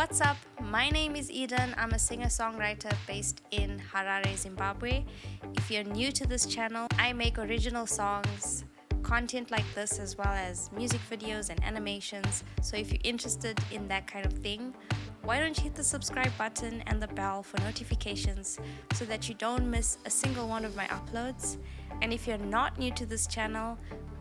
what's up? My name is Eden. I'm a singer-songwriter based in Harare, Zimbabwe. If you're new to this channel, I make original songs, content like this as well as music videos and animations. So if you're interested in that kind of thing, why don't you hit the subscribe button and the bell for notifications so that you don't miss a single one of my uploads. And if you're not new to this channel,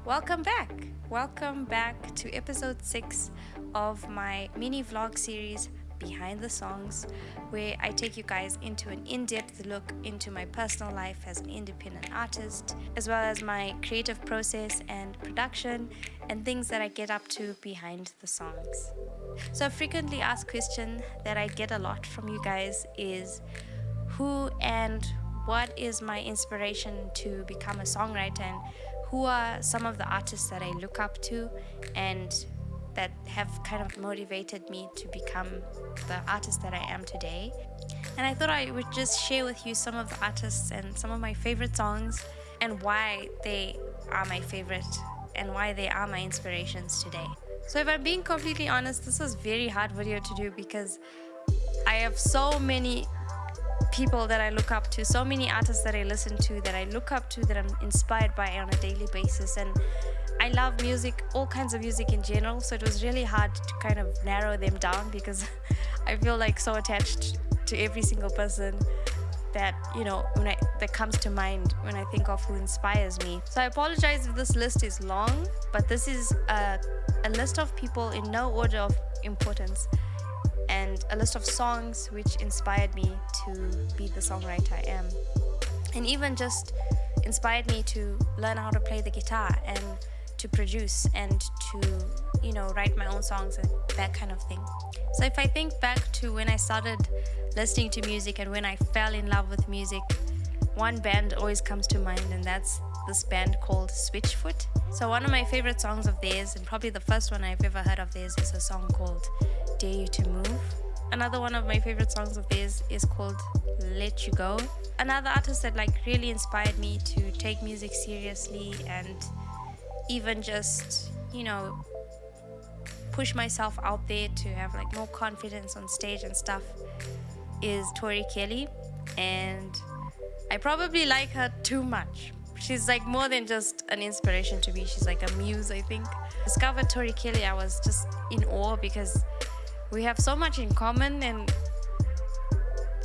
welcome back. Welcome back to episode 6 of my mini vlog series Behind the Songs, where I take you guys into an in depth look into my personal life as an independent artist, as well as my creative process and production, and things that I get up to behind the songs. So, a frequently asked question that I get a lot from you guys is who and what is my inspiration to become a songwriter and who are some of the artists that I look up to and that have kind of motivated me to become the artist that I am today. And I thought I would just share with you some of the artists and some of my favorite songs and why they are my favorite and why they are my inspirations today. So if I'm being completely honest, this was very hard video to do because I have so many people that I look up to, so many artists that I listen to, that I look up to, that I'm inspired by on a daily basis. And I love music, all kinds of music in general, so it was really hard to kind of narrow them down because I feel like so attached to every single person that you know when I, that comes to mind when I think of who inspires me. So I apologize if this list is long, but this is a, a list of people in no order of importance and a list of songs which inspired me to be the songwriter I am. And even just inspired me to learn how to play the guitar and to produce and to, you know, write my own songs and that kind of thing. So if I think back to when I started listening to music and when I fell in love with music, one band always comes to mind and that's this band called Switchfoot. So one of my favorite songs of theirs and probably the first one I've ever heard of theirs is a song called Dare You to Move. Another one of my favorite songs of theirs is called Let You Go. Another artist that like really inspired me to take music seriously and even just, you know, push myself out there to have like more confidence on stage and stuff is Tori Kelly and I probably like her too much. She's like more than just an inspiration to me. She's like a muse, I think. Discovered Tori Kelly, I was just in awe because we have so much in common and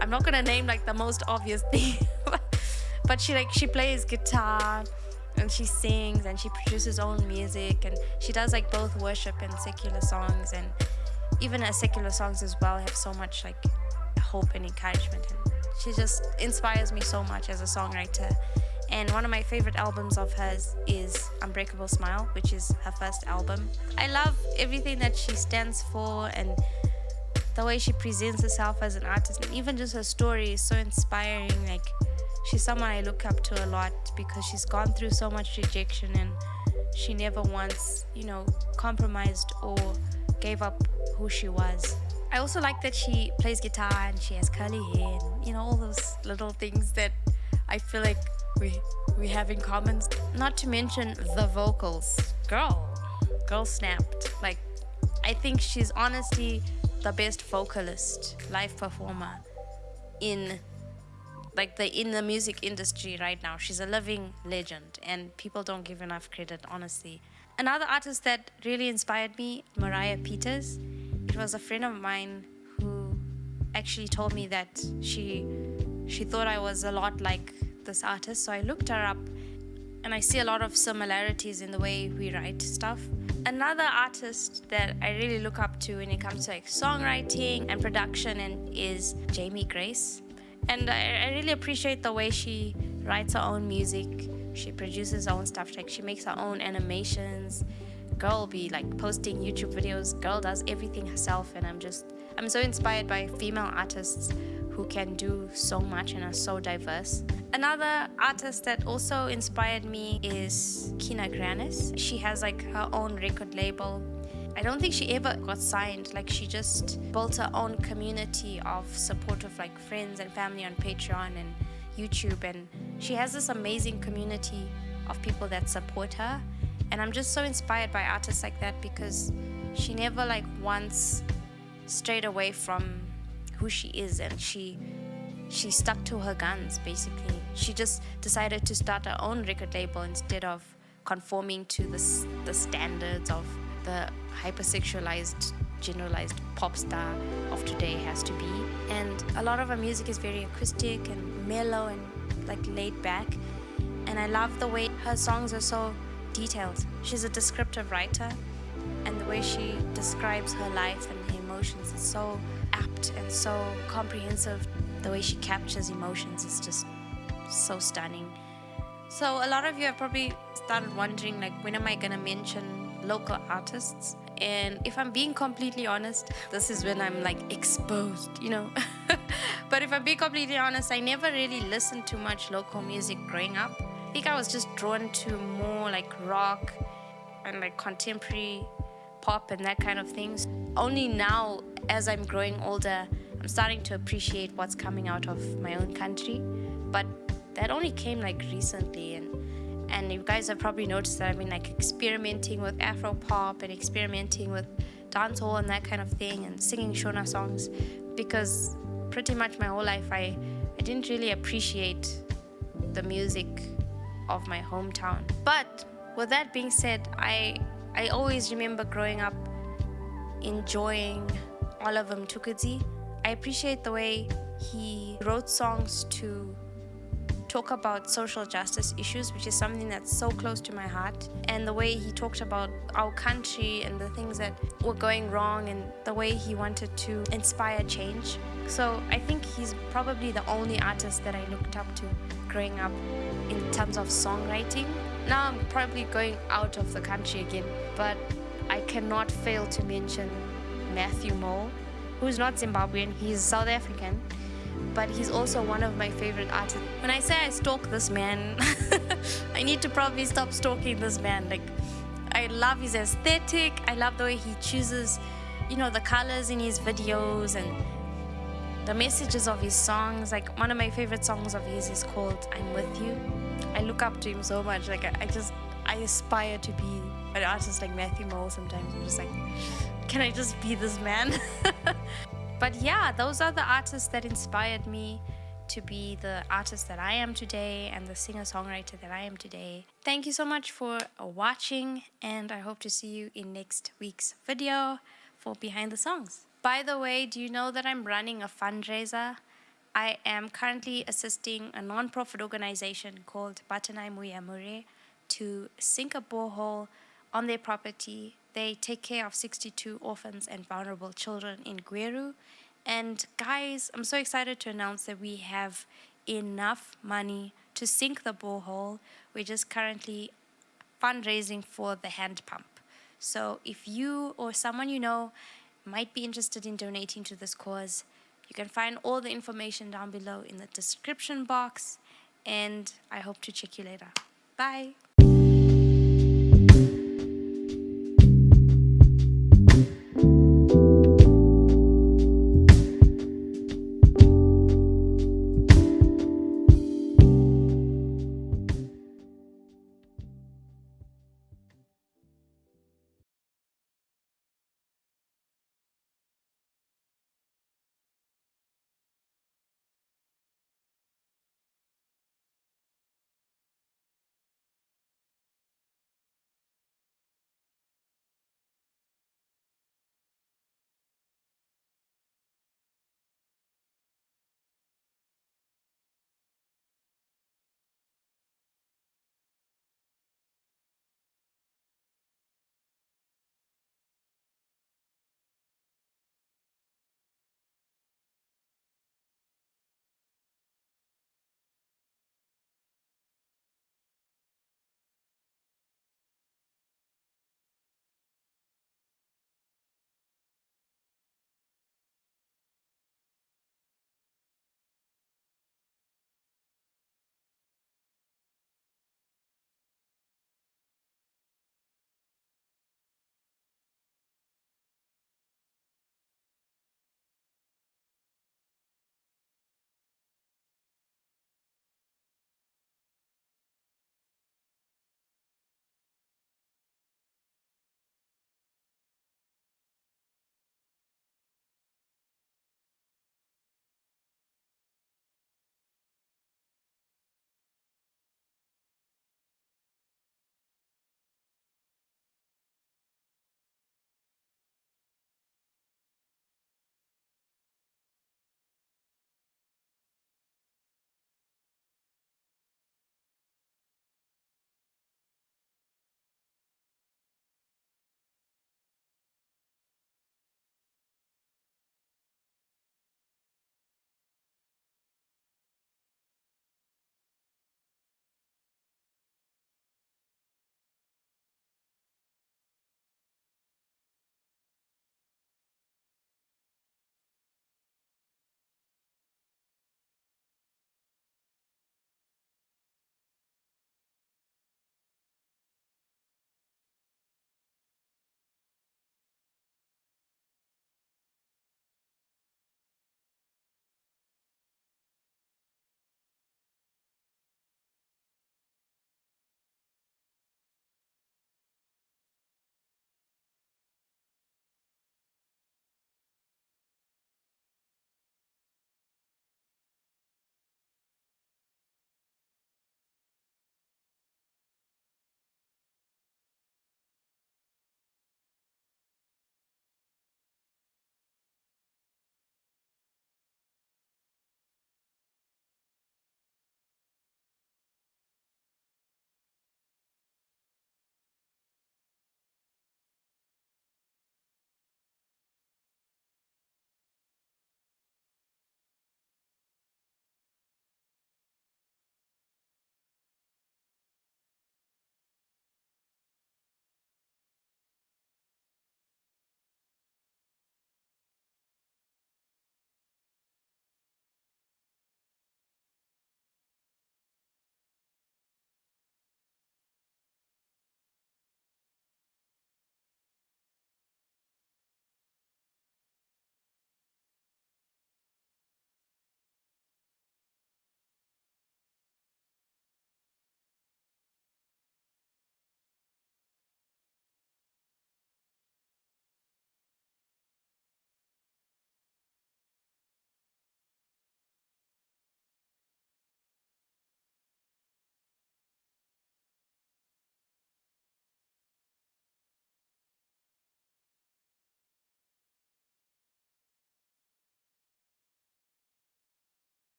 I'm not gonna name like the most obvious thing but she like she plays guitar and she sings and she produces own music and she does like both worship and secular songs and even her secular songs as well have so much like hope and encouragement and she just inspires me so much as a songwriter and one of my favorite albums of hers is Unbreakable Smile which is her first album I love everything that she stands for and the way she presents herself as an artist and even just her story is so inspiring like she's someone I look up to a lot because she's gone through so much rejection and she never once, you know, compromised or gave up who she was. I also like that she plays guitar and she has curly hair and, you know, all those little things that I feel like we, we have in common. Not to mention the vocals. Girl, girl snapped. Like, I think she's honestly the best vocalist, live performer in like the in the music industry right now. She's a living legend and people don't give enough credit, honestly. Another artist that really inspired me, Moriah Peters. It was a friend of mine who actually told me that she she thought I was a lot like this artist. So I looked her up and I see a lot of similarities in the way we write stuff. Another artist that I really look up to when it comes to like songwriting and production and is Jamie Grace and I, I really appreciate the way she writes her own music she produces her own stuff like she makes her own animations girl be like posting youtube videos girl does everything herself and i'm just i'm so inspired by female artists who can do so much and are so diverse. Another artist that also inspired me is Kina Grannis. She has like her own record label. I don't think she ever got signed. Like she just built her own community of support of like friends and family on Patreon and YouTube. And she has this amazing community of people that support her. And I'm just so inspired by artists like that because she never like once strayed away from who she is and she she stuck to her guns basically. She just decided to start her own record label instead of conforming to the, the standards of the hypersexualized generalized pop star of today has to be. And a lot of her music is very acoustic and mellow and like laid back. And i love the way her songs are so detailed. She's a descriptive writer and the way she describes her life and her emotions is so apt and so comprehensive the way she captures emotions is just so stunning. So a lot of you have probably started wondering like when am i gonna mention local artists? And if i'm being completely honest this is when i'm like exposed you know? But if i'm being completely honest i never really listened to much local music growing up. I think i was just drawn to more like rock and like contemporary pop and that kind of things. Only now as i'm growing older i'm starting to appreciate what's coming out of my own country but that only came like recently and and you guys have probably noticed that I've been like experimenting with Afro pop and experimenting with dancehall and that kind of thing and singing Shona songs because pretty much my whole life I, I didn't really appreciate the music of my hometown. But with that being said, I I always remember growing up enjoying Oliver Mtukudzi. I appreciate the way he wrote songs to talk about social justice issues, which is something that's so close to my heart, and the way he talked about our country and the things that were going wrong, and the way he wanted to inspire change. So I think he's probably the only artist that I looked up to growing up in terms of songwriting. Now I'm probably going out of the country again, but I cannot fail to mention Matthew Mole, who's not Zimbabwean, he's South African but he's also one of my favorite artists. When I say I stalk this man, I need to probably stop stalking this man. Like, I love his aesthetic. I love the way he chooses, you know, the colors in his videos and the messages of his songs. Like, one of my favorite songs of his is called I'm With You. I look up to him so much. Like, I, I just, I aspire to be an artist like Matthew Mole sometimes. I'm just like, can I just be this man? But yeah, those are the artists that inspired me to be the artist that I am today and the singer-songwriter that I am today. Thank you so much for watching and I hope to see you in next week's video for Behind the Songs. By the way, do you know that I'm running a fundraiser? I am currently assisting a non-profit organization called Batanai Muyamure to sink a borehole on their property they take care of 62 orphans and vulnerable children in Gweru. And guys, I'm so excited to announce that we have enough money to sink the borehole. We're just currently fundraising for the hand pump. So if you or someone you know might be interested in donating to this cause, you can find all the information down below in the description box. And I hope to check you later. Bye.